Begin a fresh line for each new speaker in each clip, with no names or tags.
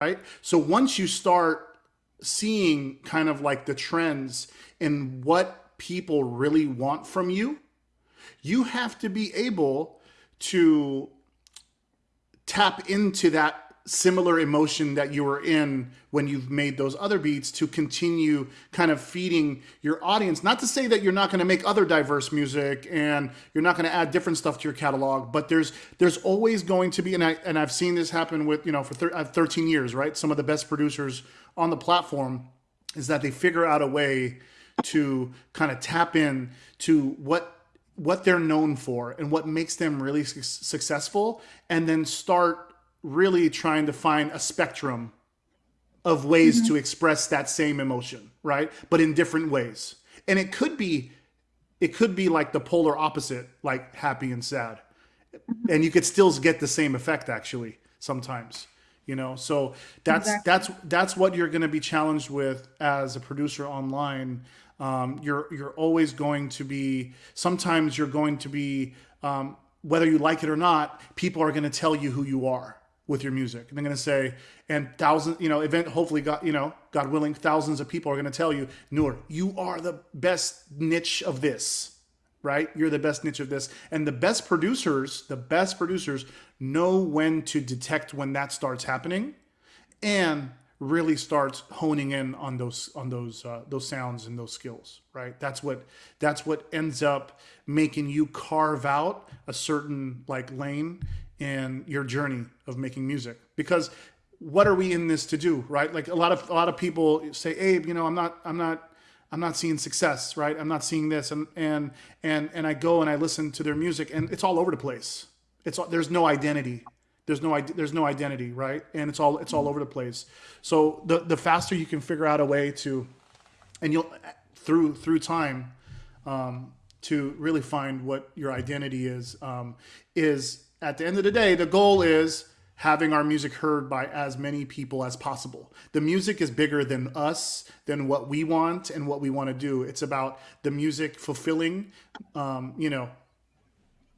right? So once you start seeing kind of like the trends and what people really want from you, you have to be able to tap into that similar emotion that you were in when you've made those other beats to continue kind of feeding your audience. Not to say that you're not going to make other diverse music and you're not going to add different stuff to your catalog, but there's there's always going to be and I and I've seen this happen with, you know, for thir uh, 13 years, right? Some of the best producers on the platform is that they figure out a way to kind of tap in to what what they're known for and what makes them really su successful and then start really trying to find a spectrum of ways mm-hmm. to express that same emotion, right? But in different ways. And it could be it could be like the polar opposite, like happy and sad. Mm-hmm. And you could still get the same effect actually sometimes. You know, so that's exactly. that's that's what you're going to be challenged with as a producer online. Um, you're you're always going to be. Sometimes you're going to be, um, whether you like it or not. People are going to tell you who you are with your music. And they're going to say, and thousands, you know, event, hopefully, God, you know, God willing, thousands of people are going to tell you, Noor, you are the best niche of this, right? You're the best niche of this. And the best producers, the best producers know when to detect when that starts happening and really starts honing in on those on those uh, those sounds and those skills right that's what that's what ends up making you carve out a certain like lane in your journey of making music. Because what are we in this to do right? Like a lot of a lot of people say abe you know i'm not i'm not i'm not seeing success right? I'm not seeing this. And and and and i go and i listen to their music and it's all over the place. It's there's no identity. There's no there's no identity right? And it's all it's all over the place. So the the faster you can figure out a way to and you'll through through time um, to really find what your identity is um, is at the end of the day, the goal is having our music heard by as many people as possible. The music is bigger than us, than what we want and what we want to do. It's about the music fulfilling, um, you know,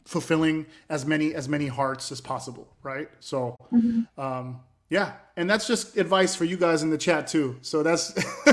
fulfilling as many as many hearts as possible, right? So, mm-hmm. um, yeah, and that's just advice for you guys in the chat too. So that's